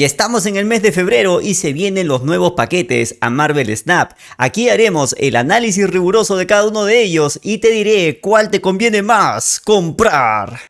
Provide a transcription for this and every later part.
Y estamos en el mes de febrero y se vienen los nuevos paquetes a Marvel Snap. Aquí haremos el análisis riguroso de cada uno de ellos y te diré cuál te conviene más comprar.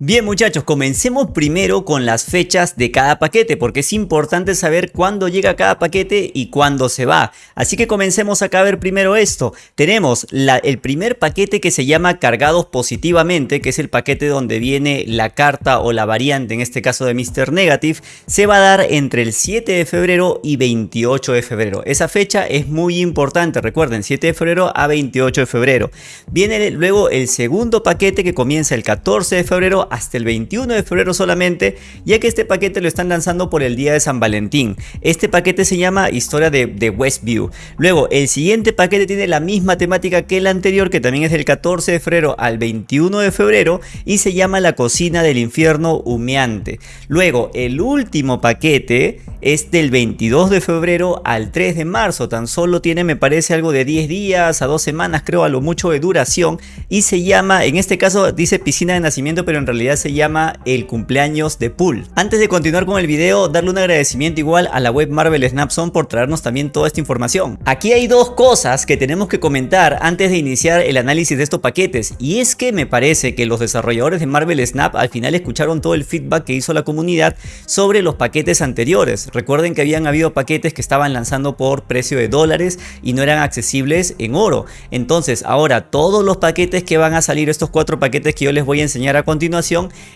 Bien muchachos, comencemos primero con las fechas de cada paquete porque es importante saber cuándo llega cada paquete y cuándo se va. Así que comencemos acá a ver primero esto. Tenemos el primer paquete que se llama cargados positivamente, que es el paquete donde viene la carta o la variante, en este caso de Mr. Negative, se va a dar entre el 7 de febrero y 28 de febrero. Esa fecha es muy importante, recuerden, 7 de febrero a 28 de febrero. Viene luego el segundo paquete que comienza el 14 de febrero hasta el 21 de febrero solamente, ya que este paquete lo están lanzando por el día de San Valentín. Este paquete se llama Historia de, de Westview. Luego, el siguiente paquete tiene la misma temática que el anterior, que también es del 14 de febrero al 21 de febrero, y se llama La Cocina del Infierno Humeante. Luego, el último paquete es del 22 de febrero al 3 de marzo, tan solo tiene me parece algo de 10 días a 2 semanas creo a lo mucho de duración y se llama, en este caso dice piscina de nacimiento pero en realidad se llama el cumpleaños de Pool. Antes de continuar con el video, darle un agradecimiento igual a la web Marvel Snapson por traernos también toda esta información. Aquí hay dos cosas que tenemos que comentar antes de iniciar el análisis de estos paquetes y es que me parece que los desarrolladores de Marvel Snap al final escucharon todo el feedback que hizo la comunidad sobre los paquetes anteriores Recuerden que habían habido paquetes que estaban lanzando por precio de dólares y no eran accesibles en oro. Entonces ahora todos los paquetes que van a salir, estos cuatro paquetes que yo les voy a enseñar a continuación,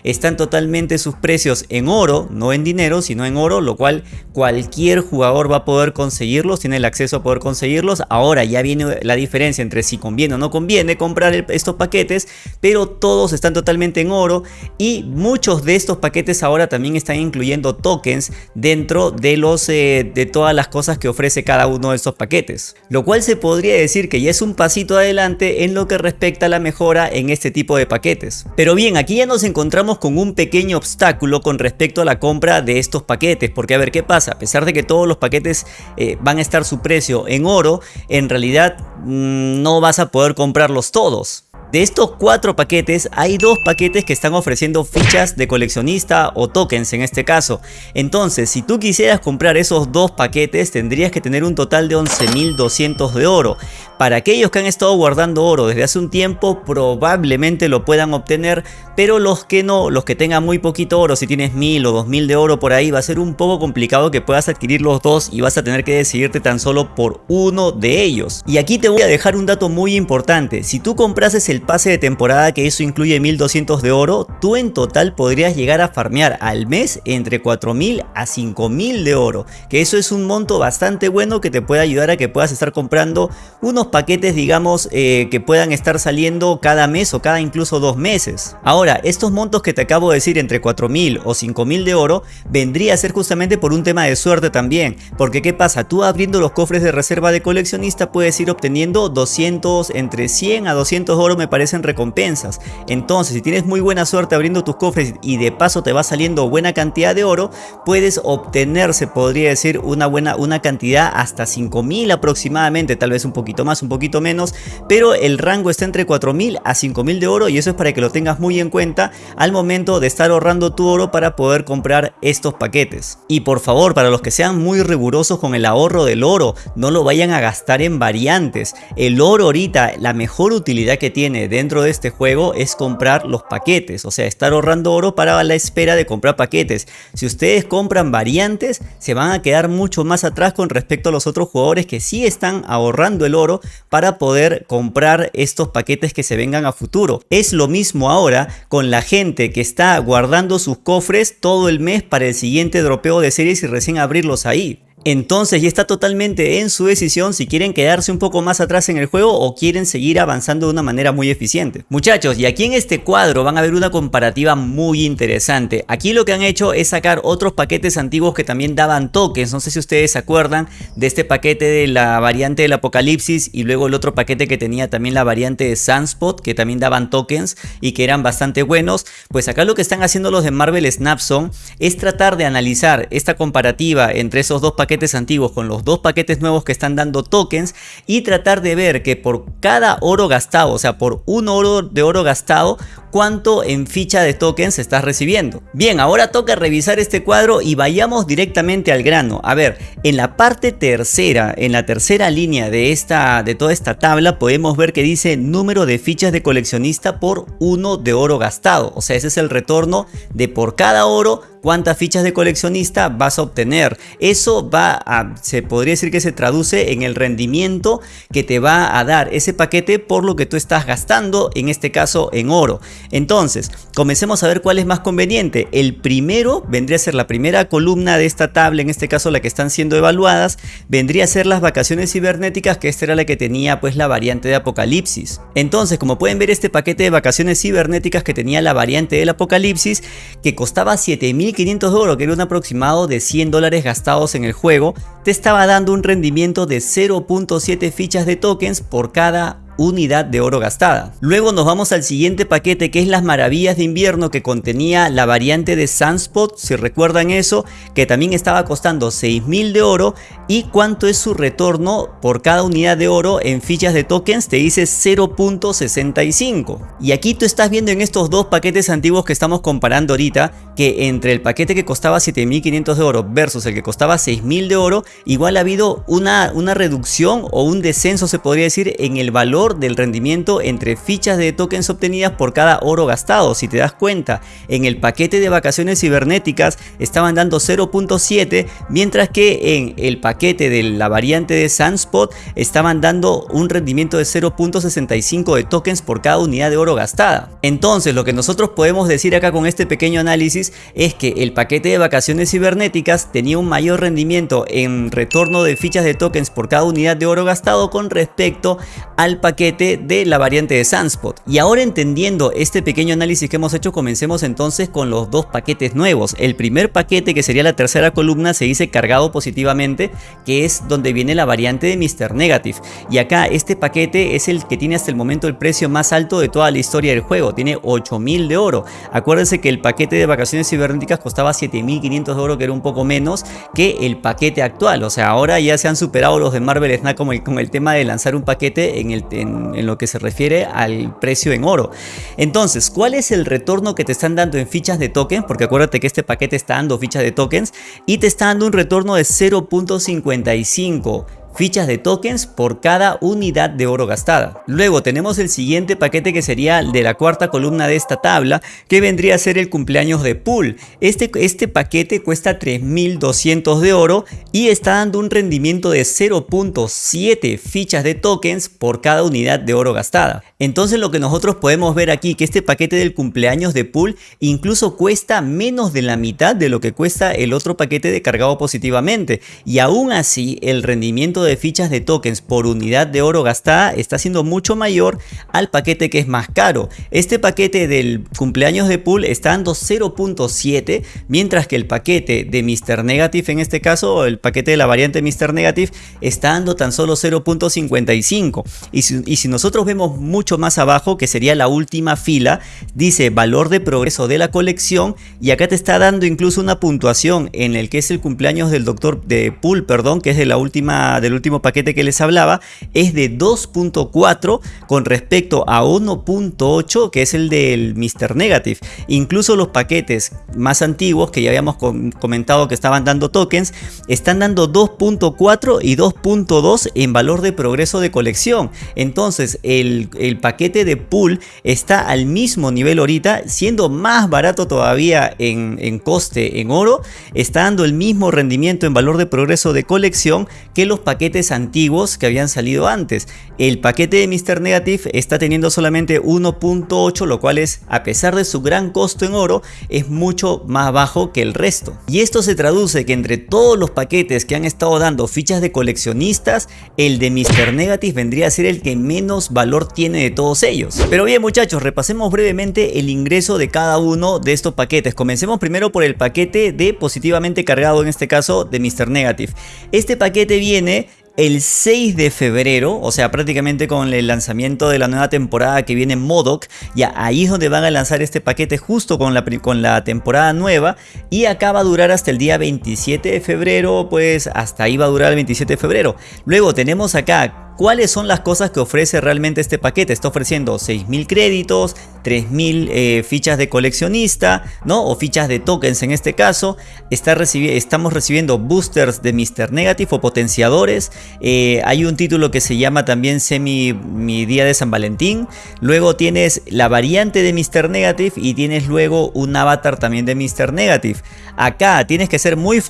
están totalmente sus precios en oro, no en dinero, sino en oro, lo cual cualquier jugador va a poder conseguirlos, tiene el acceso a poder conseguirlos. Ahora ya viene la diferencia entre si conviene o no conviene comprar estos paquetes, pero todos están totalmente en oro y muchos de estos paquetes ahora también están incluyendo tokens dentro de, los, eh, de todas las cosas que ofrece cada uno de estos paquetes. Lo cual se podría decir que ya es un pasito adelante en lo que respecta a la mejora en este tipo de paquetes. Pero bien, aquí ya nos encontramos con un pequeño obstáculo con respecto a la compra de estos paquetes. Porque a ver qué pasa, a pesar de que todos los paquetes eh, van a estar su precio en oro, en realidad mm, no vas a poder comprarlos todos. De estos cuatro paquetes hay dos paquetes que están ofreciendo fichas de coleccionista o tokens en este caso. Entonces si tú quisieras comprar esos dos paquetes tendrías que tener un total de 11.200 de oro. Para aquellos que han estado guardando oro desde hace un tiempo probablemente lo puedan obtener pero los que no, los que tengan muy poquito oro, si tienes 1000 o 2000 de oro por ahí va a ser un poco complicado que puedas adquirir los dos y vas a tener que decidirte tan solo por uno de ellos. Y aquí te voy a dejar un dato muy importante, si tú comprases el pase de temporada que eso incluye 1200 de oro, tú en total podrías llegar a farmear al mes entre 4000 a 5000 de oro, que eso es un monto bastante bueno que te puede ayudar a que puedas estar comprando unos paquetes digamos eh, que puedan estar saliendo cada mes o cada incluso dos meses. Ahora, estos montos que te acabo de decir entre 4000 o 5000 de oro vendría a ser justamente por un tema de suerte también, porque qué pasa, tú abriendo los cofres de reserva de coleccionista puedes ir obteniendo 200 entre 100 a 200 oro me parecen recompensas. Entonces, si tienes muy buena suerte abriendo tus cofres y de paso te va saliendo buena cantidad de oro, puedes obtener, se podría decir, una buena una cantidad hasta 5000 aproximadamente, tal vez un poquito más, un poquito menos, pero el rango está entre 4000 a 5000 de oro y eso es para que lo tengas muy en cuenta al momento de estar ahorrando tu oro para poder comprar estos paquetes. Y por favor, para los que sean muy rigurosos con el ahorro del oro, no lo vayan a gastar en variantes. El oro ahorita, la mejor utilidad que tiene dentro de este juego es comprar los paquetes, o sea, estar ahorrando oro para la espera de comprar paquetes. Si ustedes compran variantes, se van a quedar mucho más atrás con respecto a los otros jugadores que sí están ahorrando el oro para poder comprar estos paquetes que se vengan a futuro. Es lo mismo ahora con la gente que está guardando sus cofres todo el mes para el siguiente dropeo de series y recién abrirlos ahí. Entonces ya está totalmente en su decisión si quieren quedarse un poco más atrás en el juego o quieren seguir avanzando de una manera muy eficiente. Muchachos, y aquí en este cuadro van a ver una comparativa muy interesante. Aquí lo que han hecho es sacar otros paquetes antiguos que también daban tokens. No sé si ustedes se acuerdan de este paquete de la variante del apocalipsis y luego el otro paquete que tenía también la variante de Sunspot que también daban tokens y que eran bastante buenos. Pues acá lo que están haciendo los de Marvel Snapson es tratar de analizar esta comparativa entre esos dos paquetes antiguos con los dos paquetes nuevos que están dando tokens y tratar de ver que por cada oro gastado, o sea por un oro de oro gastado, cuánto en ficha de tokens estás recibiendo. Bien, ahora toca revisar este cuadro y vayamos directamente al grano. A ver, en la parte tercera, en la tercera línea de, esta, de toda esta tabla podemos ver que dice número de fichas de coleccionista por uno de oro gastado. O sea, ese es el retorno de por cada oro cuántas fichas de coleccionista vas a obtener. Eso va a, se podría decir que se traduce en el rendimiento que te va a dar ese paquete por lo que tú estás gastando, en este caso en oro. Entonces, comencemos a ver cuál es más conveniente. El primero vendría a ser la primera columna de esta tabla, en este caso la que están siendo evaluadas, vendría a ser las vacaciones cibernéticas, que esta era la que tenía pues la variante de Apocalipsis. Entonces, como pueden ver, este paquete de vacaciones cibernéticas que tenía la variante del Apocalipsis, que costaba 7000 500 de oro, que era un aproximado de 100 dólares gastados en el juego, te estaba dando un rendimiento de 0.7 fichas de tokens por cada unidad de oro gastada. Luego nos vamos al siguiente paquete que es las maravillas de invierno que contenía la variante de Sunspot, si recuerdan eso, que también estaba costando 6000 de oro. Y cuánto es su retorno por cada unidad de oro en fichas de tokens te dice 0.65 y aquí tú estás viendo en estos dos paquetes antiguos que estamos comparando ahorita que entre el paquete que costaba 7500 de oro versus el que costaba 6000 de oro igual ha habido una, una reducción o un descenso se podría decir en el valor del rendimiento entre fichas de tokens obtenidas por cada oro gastado. Si te das cuenta, en el paquete de vacaciones cibernéticas estaban dando 0.7, mientras que en el paquete de la variante de Sunspot estaban dando un rendimiento de 0.65 de tokens por cada unidad de oro gastada. Entonces, lo que nosotros podemos decir acá con este pequeño análisis es que el paquete de vacaciones cibernéticas tenía un mayor rendimiento en retorno de fichas de tokens por cada unidad de oro gastado con respecto al paquete de la variante de Sunspot. Y ahora entendiendo este pequeño análisis que hemos hecho, comencemos entonces con los dos paquetes nuevos. El primer paquete, que sería la tercera columna, se dice cargado positivamente, que es donde viene la variante de Mr. Negative. Y acá este paquete es el que tiene hasta el momento el precio más alto de toda la historia del juego, tiene 8000 de oro. Acuérdense que el paquete de vacaciones cibernéticas costaba 7500 de oro, que era un poco menos que el paquete actual. O sea, ahora ya se han superado los de Marvel Snap con el, con el tema de lanzar un paquete en el en, lo que se refiere al precio en oro. Entonces, ¿cuál es el retorno que te están dando en fichas de tokens? Porque acuérdate que este paquete está dando fichas de tokens y te está dando un retorno de 0.55 fichas de tokens por cada unidad de oro gastada. Luego tenemos el siguiente paquete que sería el de la cuarta columna de esta tabla que vendría a ser el cumpleaños de pool. Este, este paquete cuesta 3200 de oro y está dando un rendimiento de 0.7 fichas de tokens por cada unidad de oro gastada. Entonces lo que nosotros podemos ver aquí que este paquete del cumpleaños de pool incluso cuesta menos de la mitad de lo que cuesta el otro paquete de cargado positivamente y aún así el rendimiento de fichas de tokens por unidad de oro gastada está siendo mucho mayor al paquete que es más caro. Este paquete del cumpleaños de pool está dando 0.7 mientras que el paquete de Mr. Negative en este caso, el paquete de la variante Mr. Negative está dando tan solo 0.55 y y si nosotros vemos mucho más abajo que sería la última fila dice valor de progreso de la colección y acá te está dando incluso una puntuación en el que es el cumpleaños del doctor de pool perdón que es de la última del último paquete que les hablaba, es de 2.4 con respecto a 1.8 que es el del Mr. Negative. Incluso los paquetes más antiguos que ya habíamos comentado que estaban dando tokens, están dando 2.4 y 2.2 en valor de progreso de colección. Entonces el, el paquete de pool está al mismo nivel ahorita, siendo más barato todavía en, en coste en oro, está dando el mismo rendimiento en valor de progreso de colección que los paquetes antiguos que habían salido antes. El paquete de Mr. Negative está teniendo solamente 1.8, lo cual es, a pesar de su gran costo en oro, es mucho más bajo que el resto. Y esto se traduce que entre todos los paquetes que han estado dando fichas de coleccionistas, el de Mr. Negative vendría a ser el que menos valor tiene de todos ellos. Pero bien muchachos, repasemos brevemente el ingreso de cada uno de estos paquetes. Comencemos primero por el paquete de positivamente cargado, en este caso de Mr. Negative. Este paquete viene el 6 de febrero, o sea prácticamente con el lanzamiento de la nueva temporada que viene Modoc, ya ahí es donde van a lanzar este paquete justo con la, con la temporada nueva y acá va a durar hasta el día 27 de febrero, pues hasta ahí va a durar el 27 de febrero. Luego tenemos acá ¿Cuáles son las cosas que ofrece realmente este paquete? Está ofreciendo 6.000 créditos, 3.000 eh, fichas de coleccionista, ¿no? O fichas de tokens en este caso. Está estamos recibiendo boosters de Mr. Negative o potenciadores. Eh, hay un título que se llama también Semi Mi Día de San Valentín. Luego tienes la variante de Mr. Negative y tienes luego un avatar también de Mr. Negative. Acá tienes que ser muy,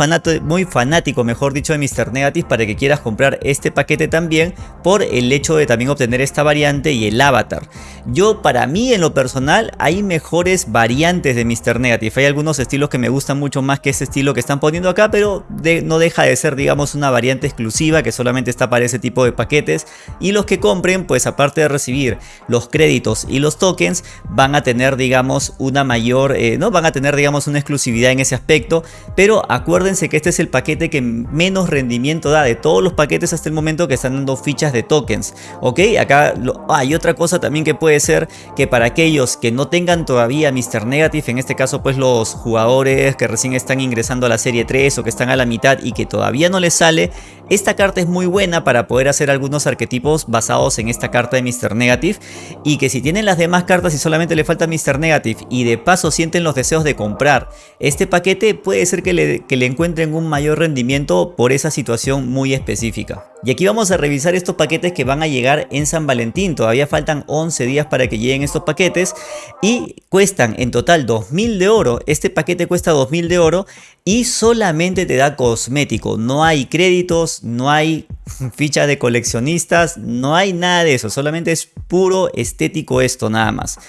muy fanático, mejor dicho, de Mr. Negative para que quieras comprar este paquete también por el hecho de también obtener esta variante y el avatar. Yo para mí en lo personal hay mejores variantes de Mr. Negative. Hay algunos estilos que me gustan mucho más que ese estilo que están poniendo acá, pero no deja de ser digamos una variante exclusiva que solamente está para ese tipo de paquetes. Y los que compren pues aparte de recibir los créditos y los tokens van a tener digamos una mayor, eh, no van a tener digamos una exclusividad en ese aspecto. Pero acuérdense que este es el paquete que menos rendimiento da de todos los paquetes hasta el momento que están dando fichas de tokens. Ok, acá hay otra cosa también que puede ser que para aquellos que no tengan todavía Mr. Negative, en este caso pues los jugadores que recién están ingresando a la serie 3 o que están a la mitad y que todavía no les sale, esta carta es muy buena para poder hacer algunos arquetipos basados en esta carta de Mr. Negative y que si tienen las demás cartas y solamente le falta Mr. Negative y de paso sienten los deseos de comprar este paquete puede ser que le, encuentren un mayor rendimiento por esa situación muy específica. Y aquí vamos a revisar estos paquetes que van a llegar en San Valentín. Todavía faltan 11 días para que lleguen estos paquetes y cuestan en total 2000 de oro. Este paquete cuesta 2000 de oro y solamente te da cosmético. No hay créditos, no hay ficha de coleccionistas, no hay nada de eso. Solamente es puro estético esto nada más.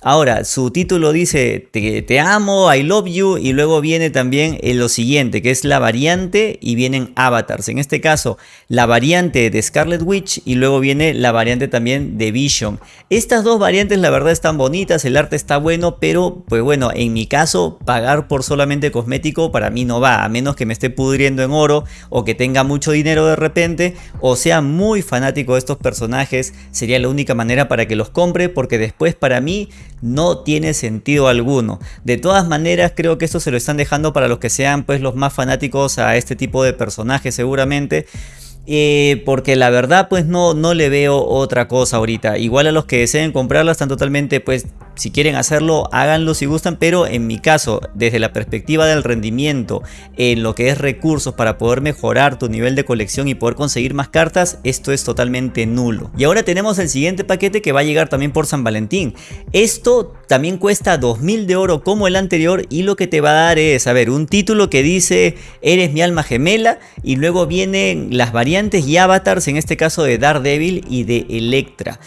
Ahora, su título dice te, te amo, I love you y luego viene también en lo siguiente que es la variante y vienen avatars. En este caso, la variante de Scarlet Witch y luego viene la variante también de Vision. Estas dos variantes la verdad están bonitas, el arte está bueno, pero pues bueno, en mi caso pagar por solamente cosmético para mí no va, a menos que me esté pudriendo en oro o que tenga mucho dinero de repente o sea muy fanático de estos personajes, sería la única manera para que los compre porque después para mí no tiene sentido alguno. De todas maneras creo que esto se lo están dejando para los que sean pues los más fanáticos a este tipo de personajes seguramente. Eh, porque la verdad pues no, no le veo otra cosa ahorita. Igual a los que deseen comprarla están totalmente pues si quieren hacerlo, háganlo si gustan, pero en mi caso, desde la perspectiva del rendimiento, en lo que es recursos para poder mejorar tu nivel de colección y poder conseguir más cartas, esto es totalmente nulo. Y ahora tenemos el siguiente paquete que va a llegar también por San Valentín. Esto también cuesta 2000 de oro como el anterior y lo que te va a dar es, a ver, un título que dice eres mi alma gemela y luego vienen las variantes y avatars, en este caso de Daredevil y de Electra.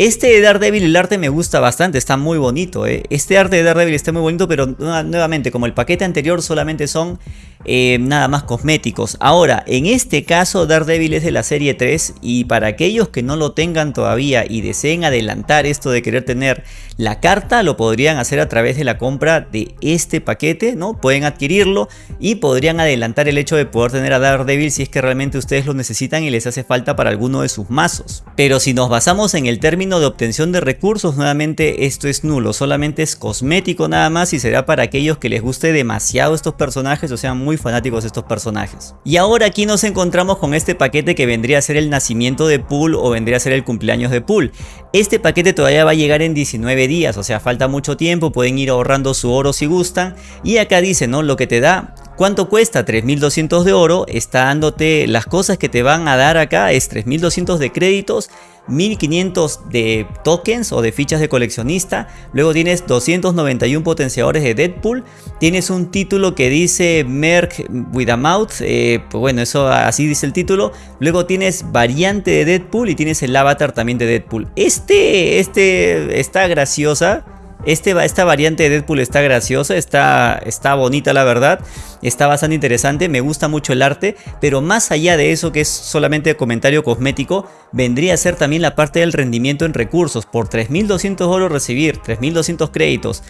Este de Daredevil, el arte me gusta bastante, está muy bonito. ¿eh? Este arte de Daredevil está muy bonito, pero nuevamente, como el paquete anterior solamente son eh, nada más cosméticos. Ahora, en este caso Daredevil es de la serie 3 y para aquellos que no lo tengan todavía y deseen adelantar esto de querer tener la carta, lo podrían hacer a través de la compra de este paquete, ¿no? Pueden adquirirlo y podrían adelantar el hecho de poder tener a Daredevil si es que realmente ustedes lo necesitan y les hace falta para alguno de sus mazos. Pero si nos basamos en el término de obtención de recursos, nuevamente esto es nulo, solamente es cosmético nada más y será para aquellos que les guste demasiado estos personajes o sean muy fanáticos de estos personajes. Y ahora aquí nos encontramos con este paquete que vendría a ser el nacimiento de Pool o vendría a ser el cumpleaños de Pool. Este paquete todavía va a llegar en 19 días, o sea falta mucho tiempo, pueden ir ahorrando su oro si gustan. Y acá dice, ¿no? Lo que te da ¿Cuánto cuesta? 3200 de oro, está dándote las cosas que te van a dar acá es 3200 de créditos 1500 de tokens o de fichas de coleccionista. Luego tienes 291 potenciadores de Deadpool. Tienes un título que dice Merc with a Mouth. Eh, pues bueno, eso así dice el título. Luego tienes variante de Deadpool y tienes el avatar también de Deadpool. Este, este está graciosa. Este, esta variante de Deadpool está graciosa, está, está bonita la verdad, está bastante interesante, me gusta mucho el arte, pero más allá de eso que es solamente comentario cosmético, vendría a ser también la parte del rendimiento en recursos. Por 3200 oro recibir 3200 créditos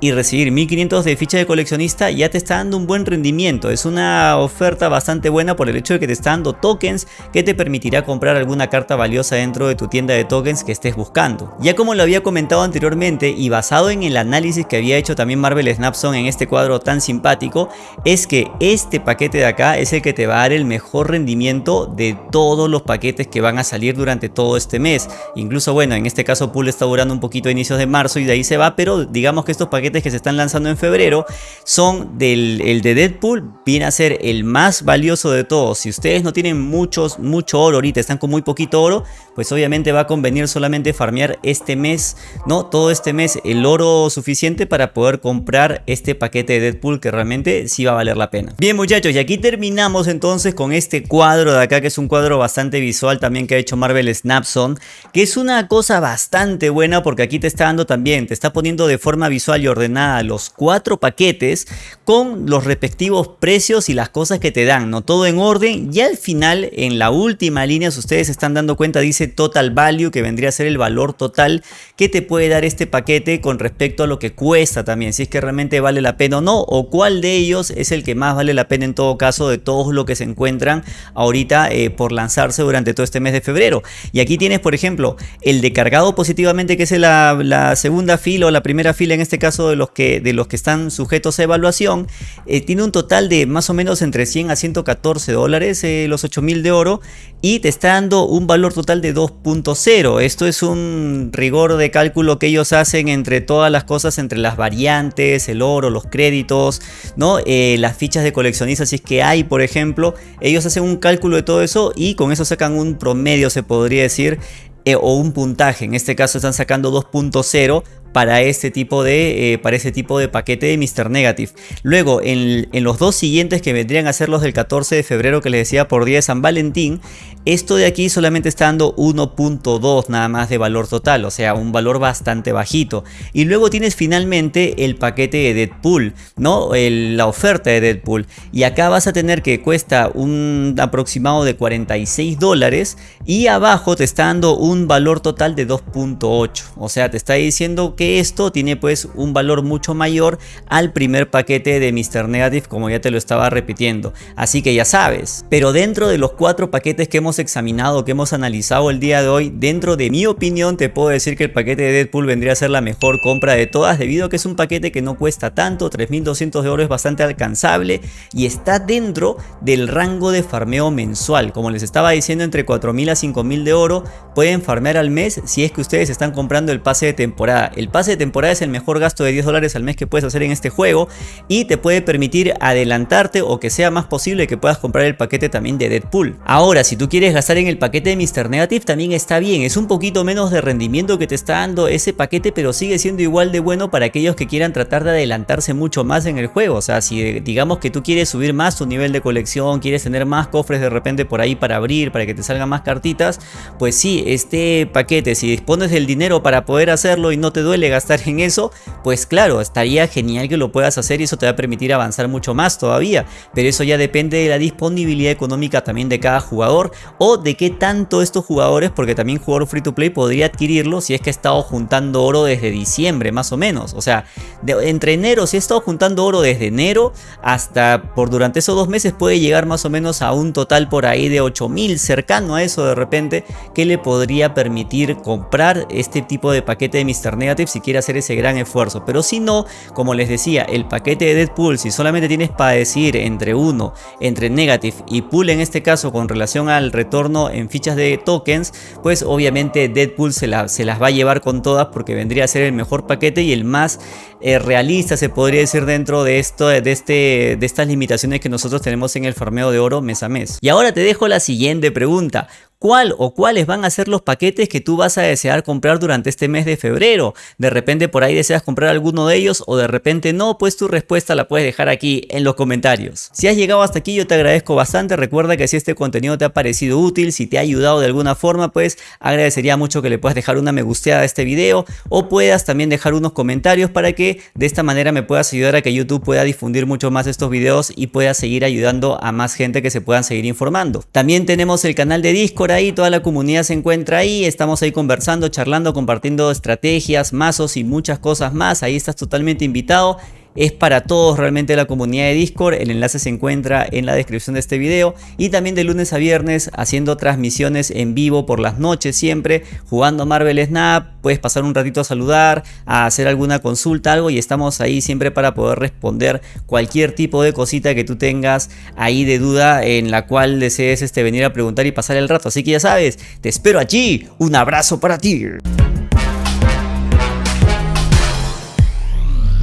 y recibir 1500 de ficha de coleccionista ya te está dando un buen rendimiento. Es una oferta bastante buena por el hecho de que te está dando tokens que te permitirá comprar alguna carta valiosa dentro de tu tienda de tokens que estés buscando. Ya como lo había comentado anteriormente y basado basado en el análisis que había hecho también Marvel Snapson en este cuadro tan simpático, es que este paquete de acá es el que te va a dar el mejor rendimiento de todos los paquetes que van a salir durante todo este mes. Incluso bueno, en este caso Pool está durando un poquito a inicios de marzo y de ahí se va, pero digamos que estos paquetes que se están lanzando en febrero son del el de Deadpool, viene a ser el más valioso de todos. Si ustedes no tienen muchos, mucho oro ahorita, están con muy poquito oro, pues obviamente va a convenir solamente farmear este mes, ¿no? Todo este mes el oro suficiente para poder comprar este paquete de Deadpool que realmente sí va a valer la pena. Bien muchachos, y aquí terminamos entonces con este cuadro de acá que es un cuadro bastante visual también que ha hecho Marvel Snapson, que es una cosa bastante buena porque aquí te está dando también, te está poniendo de forma visual y ordenada los cuatro paquetes con los respectivos precios y las cosas que te dan, ¿no? Todo en orden y al final en la última línea, si ustedes se están dando cuenta, dice total value que vendría a ser el valor total que te puede dar este paquete con respecto a lo que cuesta también, si es que realmente vale la pena o no, o cuál de ellos es el que más vale la pena en todo caso de todos los que se encuentran ahorita eh, por lanzarse durante todo este mes de febrero. Y aquí tienes, por ejemplo, el de cargado positivamente, que es la, segunda fila o la primera fila en este caso de los que, de los que están sujetos a evaluación, eh, tiene un total de más o menos entre 100 a 114 dólares, eh, los 8000 de oro, y te está dando un valor total de 2.0. Esto es un rigor de cálculo que ellos hacen entre todas las cosas, entre las variantes, el oro, los créditos, ¿no? Eh, las fichas de coleccionistas, si es que hay, por ejemplo, ellos hacen un cálculo de todo eso y con eso sacan un promedio, se podría decir, eh, o un puntaje. En este caso están sacando 2.0 para este tipo de, eh, para tipo de paquete de Mr. Negative. Luego, en, los dos siguientes que vendrían a ser los del 14 de febrero que les decía por día de San Valentín, esto de aquí solamente está dando 1.2 nada más de valor total, o sea, un valor bastante bajito. Y luego tienes finalmente el paquete de Deadpool, ¿no? la oferta de Deadpool. Y acá vas a tener que cuesta un aproximado de 46 dólares y abajo te está dando un valor total de 2.8. O sea, te está diciendo que esto tiene pues un valor mucho mayor al primer paquete de Mr. Negative como ya te lo estaba repitiendo. Así que ya sabes. Pero dentro de los cuatro paquetes que hemos examinado, que hemos analizado el día de hoy, dentro de mi opinión te puedo decir que el paquete de Deadpool vendría a ser la mejor compra de todas debido a que es un paquete que no cuesta tanto, 3200 de oro es bastante alcanzable y está dentro del rango de farmeo mensual. Como les estaba diciendo entre 4000 a 5000 de oro pueden farmear al mes si es que ustedes están comprando el pase de temporada. Pase de temporada es el mejor gasto de 10 dólares al mes que puedes hacer en este juego y te puede permitir adelantarte o que sea más posible que puedas comprar el paquete también de Deadpool. Ahora, si tú quieres gastar en el paquete de Mr. Negative también está bien, es un poquito menos de rendimiento que te está dando ese paquete, pero sigue siendo igual de bueno para aquellos que quieran tratar de adelantarse mucho más en el juego. O sea, si digamos que tú quieres subir más tu nivel de colección, quieres tener más cofres de repente por ahí para abrir, para que te salgan más cartitas, pues sí, este paquete, si dispones del dinero para poder hacerlo y no te duele gastar en eso, pues claro, estaría genial que lo puedas hacer y eso te va a permitir avanzar mucho más todavía. Pero eso ya depende de la disponibilidad económica también de cada jugador o de qué tanto estos jugadores, porque también jugador free to play podría adquirirlo si es que ha estado juntando oro desde diciembre más o menos. O sea, entre enero, si ha estado juntando oro desde enero hasta por durante esos dos meses puede llegar más o menos a un total por ahí de 8000 cercano a eso de repente que le podría permitir comprar este tipo de paquete de Mr. Negative si quiere hacer ese gran esfuerzo. Pero si no, como les decía, el paquete de Deadpool, si solamente tienes para decir entre uno, entre Negative y Pool en este caso con relación al retorno en fichas de tokens, pues obviamente Deadpool se, se las va a llevar con todas porque vendría a ser el mejor paquete y el más eh, realista se podría decir dentro de, esto, de, este, de estas limitaciones que nosotros tenemos en el farmeo de oro mes a mes. Y ahora te dejo la siguiente pregunta cuál o cuáles van a ser los paquetes que tú vas a desear comprar durante este mes de febrero. De repente por ahí deseas comprar alguno de ellos o de repente no, pues tu respuesta la puedes dejar aquí en los comentarios. Si has llegado hasta aquí yo te agradezco bastante, recuerda que si este contenido te ha parecido útil, si te ha ayudado de alguna forma, pues agradecería mucho que le puedas dejar una me gusteada a este video o puedas también dejar unos comentarios para que de esta manera me puedas ayudar a que YouTube pueda difundir mucho más estos videos y pueda seguir ayudando a más gente que se puedan seguir informando. También tenemos el canal de Discord ahí, toda la comunidad se encuentra ahí, estamos ahí conversando, charlando, compartiendo estrategias, mazos y muchas cosas más, ahí estás totalmente invitado. Es para todos realmente la comunidad de Discord. El enlace se encuentra en la descripción de este video. Y también de lunes a viernes haciendo transmisiones en vivo por las noches siempre. Jugando Marvel Snap. Puedes pasar un ratito a saludar, a hacer alguna consulta, algo. Y estamos ahí siempre para poder responder cualquier tipo de cosita que tú tengas ahí de duda en la cual desees este, venir a preguntar y pasar el rato. Así que ya sabes, te espero allí. Un abrazo para ti.